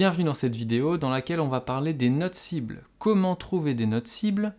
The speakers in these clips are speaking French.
Bienvenue dans cette vidéo dans laquelle on va parler des notes cibles. Comment trouver des notes cibles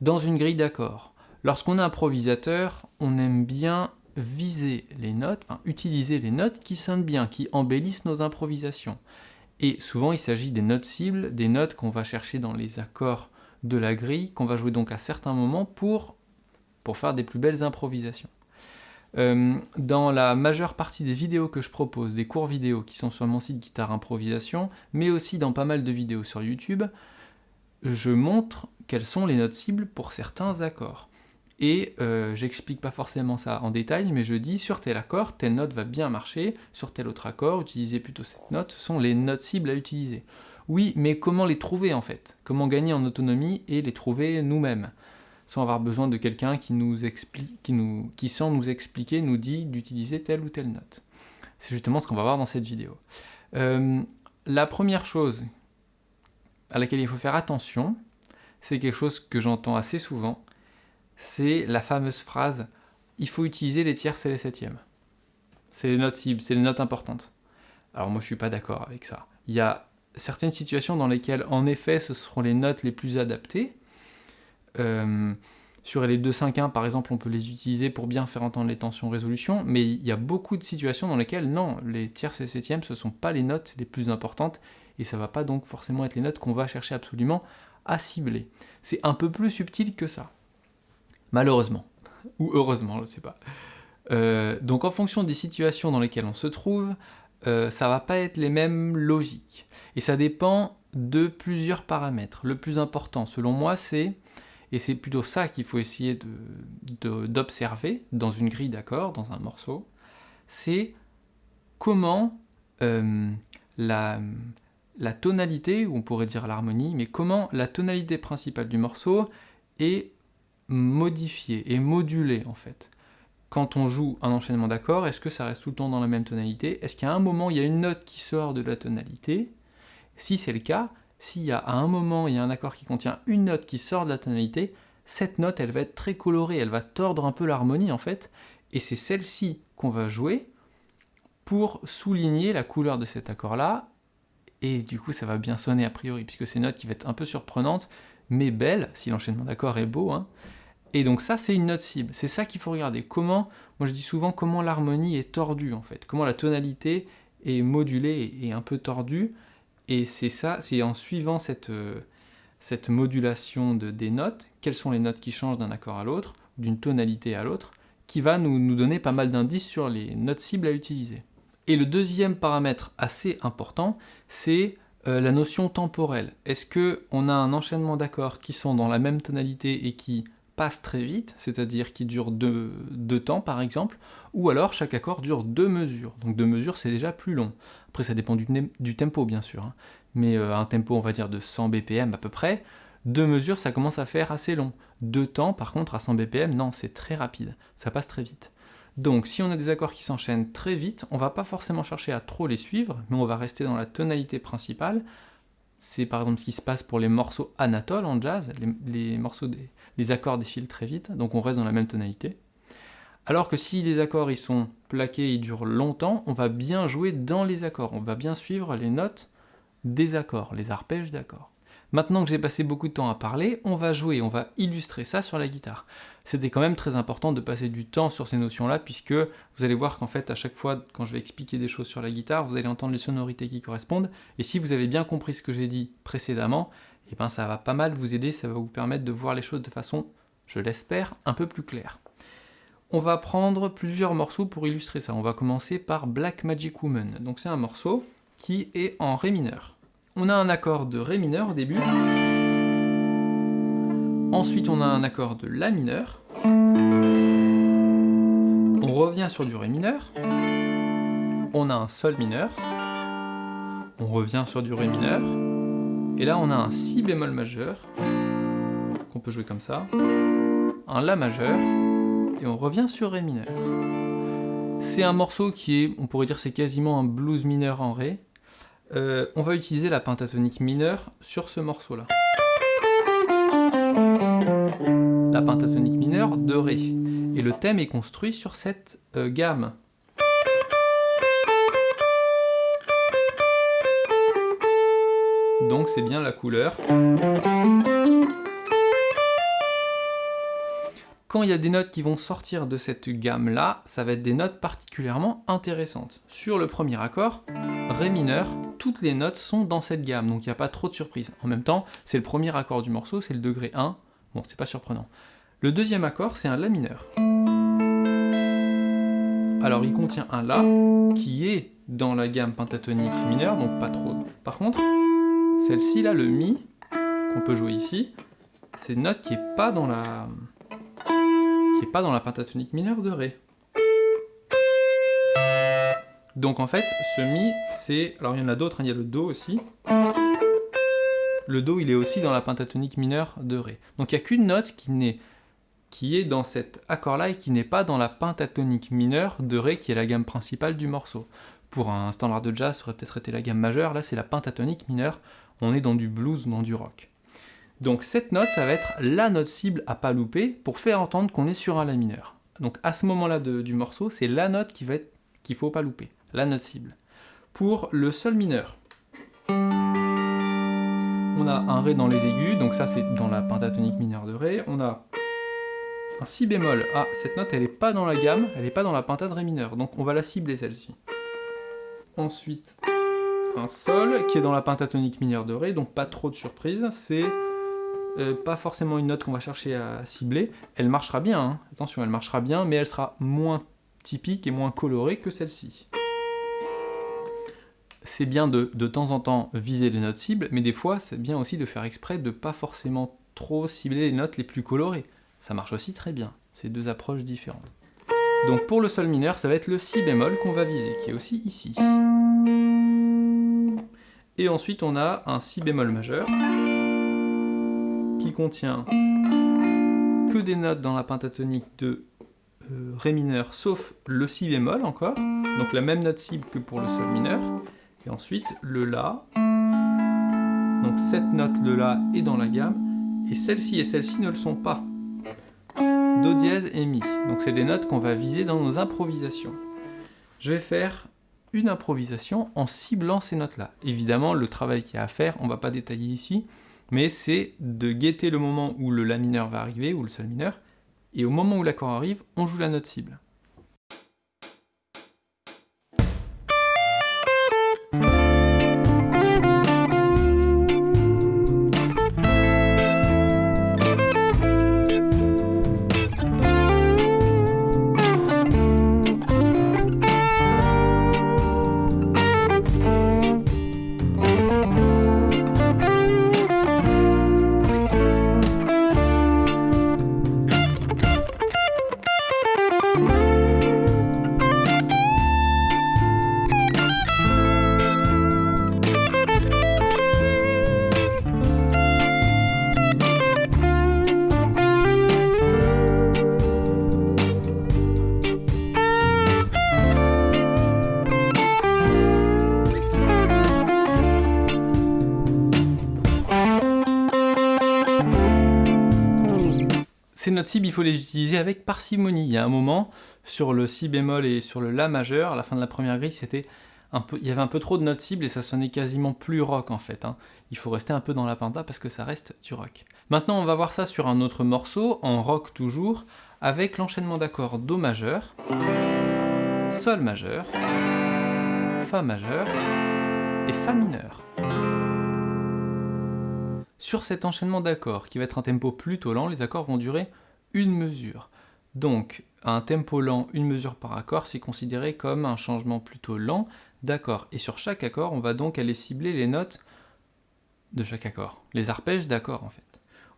dans une grille d'accords. Lorsqu'on est improvisateur, on aime bien viser les notes, enfin utiliser les notes qui sonnent bien, qui embellissent nos improvisations. Et souvent il s'agit des notes cibles, des notes qu'on va chercher dans les accords de la grille, qu'on va jouer donc à certains moments pour, pour faire des plus belles improvisations. Euh, dans la majeure partie des vidéos que je propose, des cours vidéo qui sont sur mon site Guitare Improvisation, mais aussi dans pas mal de vidéos sur YouTube, je montre quelles sont les notes cibles pour certains accords. Et euh, j'explique pas forcément ça en détail, mais je dis sur tel accord, telle note va bien marcher, sur tel autre accord, utilisez plutôt cette note, ce sont les notes cibles à utiliser. Oui, mais comment les trouver en fait? Comment gagner en autonomie et les trouver nous-mêmes? Sans avoir besoin de quelqu'un qui nous explique, qui, nous, qui sans nous expliquer nous dit d'utiliser telle ou telle note. C'est justement ce qu'on va voir dans cette vidéo. Euh, la première chose à laquelle il faut faire attention, c'est quelque chose que j'entends assez souvent, c'est la fameuse phrase « il faut utiliser les tierces et les septièmes ». C'est les notes cibles, c'est les notes importantes. Alors moi je suis pas d'accord avec ça. Il y a certaines situations dans lesquelles en effet ce seront les notes les plus adaptées, sur les 2-5-1 par exemple, on peut les utiliser pour bien faire entendre les tensions résolution, mais il y a beaucoup de situations dans lesquelles non, les tierces et septièmes ce sont pas les notes les plus importantes, et ça va pas donc forcément être les notes qu'on va chercher absolument à cibler. C'est un peu plus subtil que ça. Malheureusement. Ou heureusement, je sais pas. Euh, donc en fonction des situations dans lesquelles on se trouve, euh, ça va pas être les mêmes logiques. Et ça dépend de plusieurs paramètres. Le plus important, selon moi, c'est et c'est plutôt ça qu'il faut essayer d'observer dans une grille d'accords, dans un morceau, c'est comment euh, la, la tonalité, ou on pourrait dire l'harmonie, mais comment la tonalité principale du morceau est modifiée, et modulée en fait. Quand on joue un enchaînement d'accords, est-ce que ça reste tout le temps dans la même tonalité? Est-ce qu'à un moment, il y a une note qui sort de la tonalité? Si c'est le cas, s'il y a à un moment il y a un accord qui contient une note qui sort de la tonalité, cette note elle va être très colorée, elle va tordre un peu l'harmonie en fait, et c'est celle-ci qu'on va jouer pour souligner la couleur de cet accord-là, et du coup ça va bien sonner a priori, puisque c'est une note qui va être un peu surprenante, mais belle, si l'enchaînement d'accords est beau, hein. et donc ça c'est une note cible, c'est ça qu'il faut regarder, comment, moi je dis souvent comment l'harmonie est tordue en fait, comment la tonalité est modulée et un peu tordue, et c'est ça, c'est en suivant cette, euh, cette modulation de, des notes, quelles sont les notes qui changent d'un accord à l'autre, d'une tonalité à l'autre, qui va nous, nous, donner pas mal d'indices sur les notes cibles à utiliser. Et le deuxième paramètre assez important, c'est euh, la notion temporelle. Est-ce qu'on a un enchaînement d'accords qui sont dans la même tonalité et qui passent très vite, c'est-à-dire qui deux, deux, temps par exemple, ou alors chaque accord dure deux mesures. Donc deux mesures c'est déjà plus long. Après, ça dépend du, tempo, bien sûr. Hein. Mais euh, un tempo, on va dire, de 100 BPM à peu près, deux mesures, ça commence à faire assez long. Deux temps, par contre, à 100 BPM, non, c'est très rapide. Ça passe très vite. Donc, si on a des accords qui s'enchaînent très vite, on va pas forcément chercher à trop les suivre, mais on va rester dans la tonalité principale. C'est par exemple ce qui se passe pour les morceaux Anatole en jazz, les, morceaux les accords défilent très vite, donc on reste dans la même tonalité. Alors que si les accords ils sont plaqués et durent longtemps, on va bien jouer dans les accords, on va bien suivre les notes des accords, les arpèges d'accords. Maintenant que j'ai passé beaucoup de temps à parler, on va jouer, on va illustrer ça sur la guitare. C'était quand même très important de passer du temps sur ces notions-là, puisque vous allez voir qu'en fait, à chaque fois, quand je vais expliquer des choses sur la guitare, vous allez entendre les sonorités qui correspondent, et si vous avez bien compris ce que j'ai dit précédemment, eh ben ça va pas mal vous aider, ça va vous permettre de voir les choses de façon, je l'espère, un peu plus claire. On va prendre plusieurs morceaux pour illustrer ça. On va commencer par Black Magic Woman. Donc c'est un morceau qui est en Ré mineur. On a un accord de Ré mineur au début. Ensuite on a un accord de La mineur. On revient sur du Ré mineur. On a un Sol mineur. On revient sur du Ré mineur. Et là on a un Si bémol majeur, qu'on peut jouer comme ça, un La majeur, et on revient sur Ré mineur. C'est un morceau qui est, on pourrait dire c'est quasiment un blues mineur en Ré. Euh, on va utiliser la pentatonique mineure sur ce morceau-là. La pentatonique mineure de Ré. Et le thème est construit sur cette euh, gamme. donc c'est bien la couleur. Quand il y a des notes qui vont sortir de cette gamme-là, ça va être des notes particulièrement intéressantes. Sur le premier accord, Ré mineur, toutes les notes sont dans cette gamme, donc il n'y a pas trop de surprises. En même temps, c'est le premier accord du morceau, c'est le degré 1, bon, c'est pas surprenant. Le deuxième accord, c'est un La mineur. Alors il contient un La, qui est dans la gamme pentatonique mineure, donc pas trop. Par contre, celle-ci là, le Mi, qu'on peut jouer ici, c'est une note qui est pas dans la qui est pas dans la pentatonique mineure de Ré. Donc en fait, ce Mi, c'est... Alors il y en a d'autres, hein, il y a le Do aussi. Le Do, il est aussi dans la pentatonique mineure de Ré. Donc il n'y a qu'une note qui, n'est qui est dans cet accord-là et qui n'est pas dans la pentatonique mineure de Ré, qui est la gamme principale du morceau. Pour un standard de jazz, ça aurait peut-être été la gamme majeure, là c'est la pentatonique mineure, on est dans du blues, dans du rock. Donc cette note, ça va être la note cible à pas louper pour faire entendre qu'on est sur un La mineur. Donc à ce moment-là du morceau, c'est la note qu'il faut pas louper, la note cible. Pour le Sol mineur, on a un Ré dans les aigus, donc ça c'est dans la pentatonique mineure de Ré. On a un Si bémol. Ah, cette note elle n'est pas dans la gamme, elle n'est pas dans la pentat de Ré mineur, donc on va la cibler celle-ci. Ensuite, un Sol qui est dans la pentatonique mineure de Ré, donc pas trop de surprise, c'est euh, pas forcément une note qu'on va chercher à cibler. Elle marchera bien, hein. attention, elle marchera bien, mais elle sera moins typique et moins colorée que celle-ci. C'est bien de, de temps en temps viser les notes cibles, mais des fois c'est bien aussi de faire exprès de pas forcément trop cibler les notes les plus colorées. Ça marche aussi très bien, c'est deux approches différentes. Donc pour le sol mineur, ça va être le si bémol qu'on va viser, qui est aussi ici. Et ensuite on a un si bémol majeur, qui contient que des notes dans la pentatonique de euh, Ré mineur, sauf le Si bémol encore, donc la même note cible que pour le Sol mineur, et ensuite le La, donc cette note, le La, est dans la gamme, et celle-ci et celle-ci ne le sont pas. Do dièse et Mi, donc c'est des notes qu'on va viser dans nos improvisations. Je vais faire une improvisation en ciblant ces notes-là. Évidemment, le travail qu'il y a à faire, on ne va pas détailler ici, mais c'est de guetter le moment où le La mineur va arriver, ou le Sol mineur, et au moment où l'accord arrive, on joue la note cible. Notes il faut les utiliser avec parcimonie. Il y a un moment, sur le si bémol et sur le la majeur, à la fin de la première grille, c'était un peu, il y avait un peu trop de notes cibles et ça sonnait quasiment plus rock en fait. Hein. Il faut rester un peu dans la penta parce que ça reste du rock. Maintenant, on va voir ça sur un autre morceau, en rock toujours, avec l'enchaînement d'accords Do majeur, Sol majeur, Fa majeur et Fa mineur. Sur cet enchaînement d'accords, qui va être un tempo plutôt lent, les accords vont durer une mesure. Donc, un tempo lent, une mesure par accord, c'est considéré comme un changement plutôt lent d'accord. Et sur chaque accord, on va donc aller cibler les notes de chaque accord, les arpèges d'accords en fait.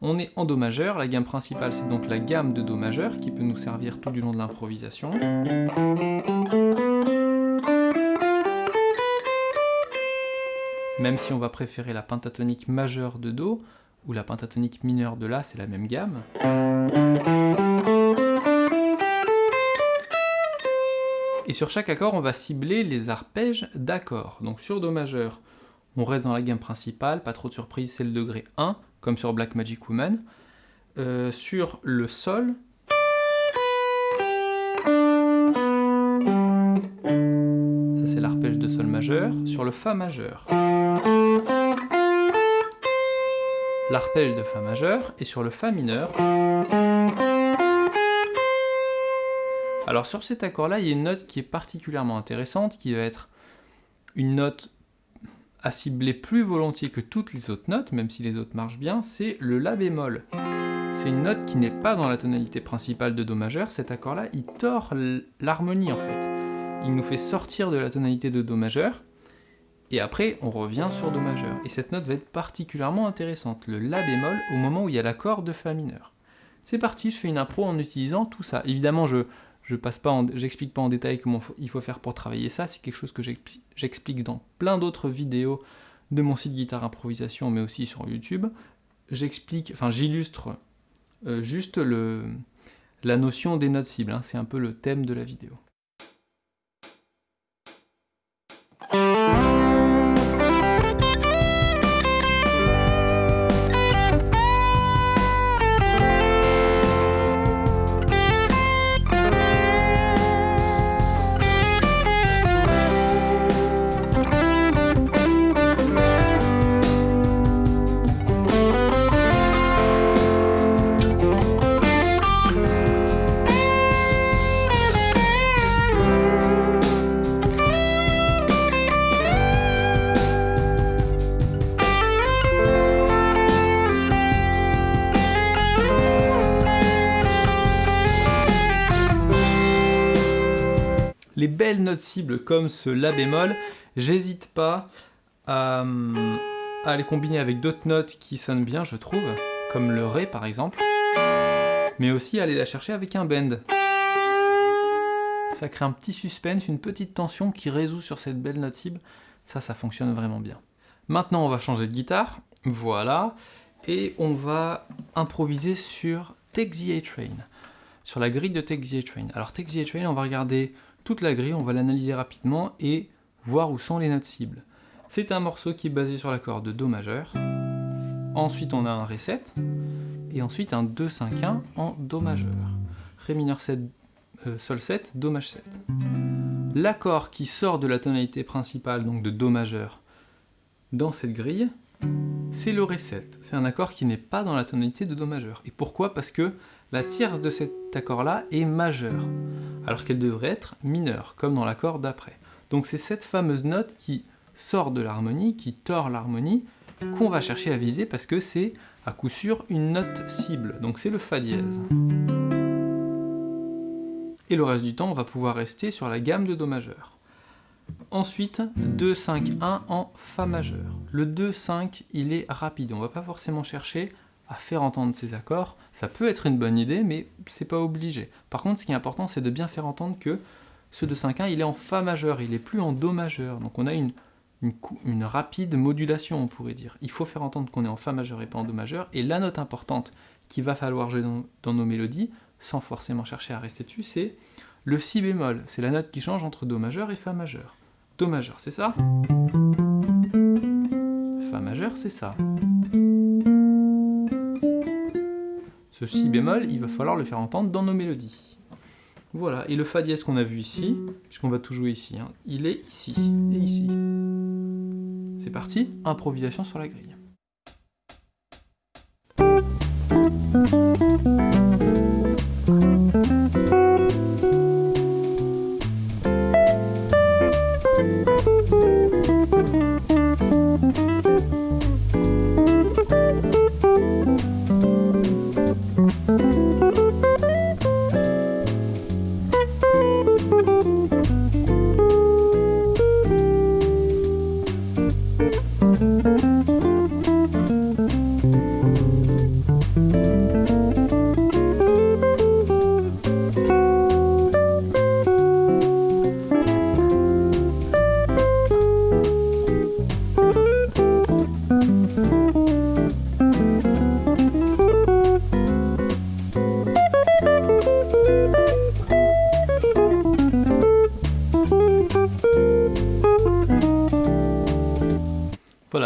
On est en Do majeur, la gamme principale c'est donc la gamme de Do majeur qui peut nous servir tout du long de l'improvisation. même si on va préférer la pentatonique majeure de Do, ou la pentatonique mineure de La, c'est la même gamme. Et sur chaque accord, on va cibler les arpèges d'accords. Donc sur Do majeur, on reste dans la gamme principale, pas trop de surprise, c'est le degré 1, comme sur Black Magic Woman. Euh, sur le Sol, ça c'est l'arpège de Sol majeur. Sur le Fa majeur, l'arpège de Fa majeur, et sur le Fa mineur... Alors sur cet accord-là, il y a une note qui est particulièrement intéressante, qui va être une note à cibler plus volontiers que toutes les autres notes, même si les autres marchent bien, c'est le La bémol. C'est une note qui n'est pas dans la tonalité principale de Do majeur, cet accord-là, il tord l'harmonie en fait. Il nous fait sortir de la tonalité de Do majeur, et après on revient sur Do majeur. Et cette note va être particulièrement intéressante, le La bémol, au moment où il y a l'accord de Fa mineur. C'est parti, je fais une impro en utilisant tout ça. Évidemment, je je passe pas, j'explique pas en détail comment il faut faire pour travailler ça, c'est quelque chose que j'explique dans plein d'autres vidéos de mon site Guitare Improvisation, mais aussi sur YouTube. J'explique, enfin j'illustre euh, juste le, la notion des notes cibles, hein. c'est un peu le thème de la vidéo. Les belles notes cibles comme ce La bémol, j'hésite pas à, les combiner avec d'autres notes qui sonnent bien, je trouve, comme le Ré par exemple, mais aussi aller la chercher avec un bend. Ça crée un petit suspense, une petite tension qui résout sur cette belle note cible, ça, ça fonctionne vraiment bien. Maintenant, on va changer de guitare, voilà, et on va improviser sur Take the A-Train, sur la grille de Take the A-Train. Alors Take the A-Train, on va regarder toute la grille, on va l'analyser rapidement et voir où sont les notes cibles. C'est un morceau qui est basé sur l'accord de Do majeur, ensuite on a un Ré 7, et ensuite un 2-5-1 en Do majeur. Ré mineur 7, euh, Sol 7, Do maj 7. L'accord qui sort de la tonalité principale, donc de Do majeur, dans cette grille, c'est le Ré 7. C'est un accord qui n'est pas dans la tonalité de Do majeur. Et pourquoi? Parce que la tierce de cet accord-là est majeure, alors qu'elle devrait être mineure, comme dans l'accord d'après. Donc c'est cette fameuse note qui sort de l'harmonie, qui tord l'harmonie, qu'on va chercher à viser parce que c'est à coup sûr une note cible, donc c'est le Fa dièse. Et le reste du temps, on va pouvoir rester sur la gamme de Do majeur. Ensuite, 2, 5, 1 en Fa majeur. Le 2, 5, il est rapide, on va pas forcément chercher faire entendre ces accords, ça peut être une bonne idée, mais c'est pas obligé. Par contre, ce qui est important, c'est de bien faire entendre que ce de 5-1, il est en Fa majeur, il est plus en Do majeur. Donc on a une, une, rapide modulation, on pourrait dire. Il faut faire entendre qu'on est en Fa majeur et pas en Do majeur, et la note importante qu'il va falloir jouer dans, nos mélodies, sans forcément chercher à rester dessus, c'est le Si bémol. C'est la note qui change entre Do majeur et Fa majeur. Do majeur, c'est ça? Fa majeur, c'est ça. Ce si bémol, il va falloir le faire entendre dans nos mélodies. Voilà, et le fa dièse qu'on a vu ici, puisqu'on va tout jouer ici, hein, il est ici et ici. C'est parti, improvisation sur la grille.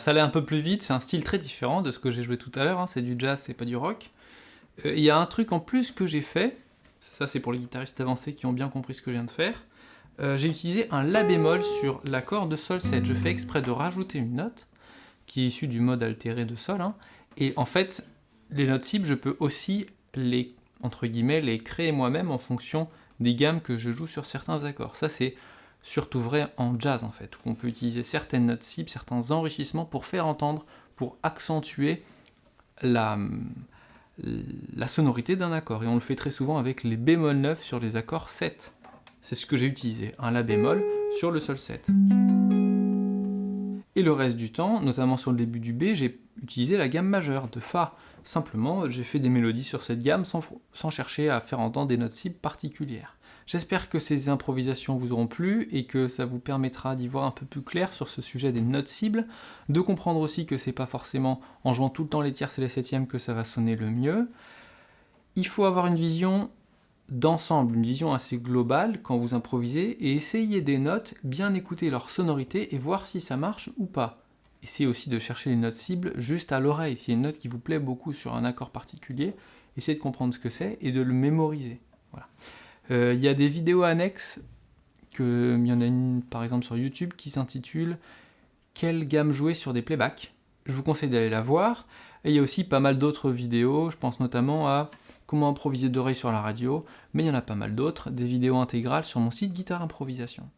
Ça allait un peu plus vite, c'est un style très différent de ce que j'ai joué tout à l'heure, hein. c'est du jazz, c'est pas du rock. Euh, il y a un truc en plus que j'ai fait, ça c'est pour les guitaristes avancés qui ont bien compris ce que je viens de faire, euh, j'ai utilisé un La bémol sur l'accord de Sol 7. Je fais exprès de rajouter une note, qui est issue du mode altéré de Sol, hein, Et en fait, les notes cibles, je peux aussi les, entre les créer moi-même en fonction des gammes que je joue sur certains accords. Ça, c'est surtout vrai en jazz, en fait, où on peut utiliser certaines notes cibles, certains enrichissements pour faire entendre, pour accentuer la, sonorité d'un accord. Et on le fait très souvent avec les bémol 9 sur les accords 7. C'est ce que j'ai utilisé, un La bémol sur le sol 7. Et le reste du temps, notamment sur le début du B, j'ai utilisé la gamme majeure de Fa. Simplement, j'ai fait des mélodies sur cette gamme sans chercher à faire entendre des notes cibles particulières. J'espère que ces improvisations vous auront plu et que ça vous permettra d'y voir un peu plus clair sur ce sujet des notes cibles, de comprendre aussi que c'est pas forcément en jouant tout le temps les tierces et les septièmes que ça va sonner le mieux. Il faut avoir une vision d'ensemble, une vision assez globale quand vous improvisez et essayer des notes, bien écouter leur sonorité et voir si ça marche ou pas. Essayez aussi de chercher les notes cibles juste à l'oreille. S'il y a une note qui vous plaît beaucoup sur un accord particulier, essayez de comprendre ce que c'est et de le mémoriser. Voilà. Euh, il y a des vidéos annexes, que, il y en a une par exemple sur YouTube qui s'intitule « Quelle gamme jouer sur des playbacks ?» Je vous conseille d'aller la voir. Et il y a aussi pas mal d'autres vidéos, je pense notamment à comment improviser d'oreille sur la radio, mais il y en a pas mal d'autres, des vidéos intégrales sur mon site Guitare Improvisation.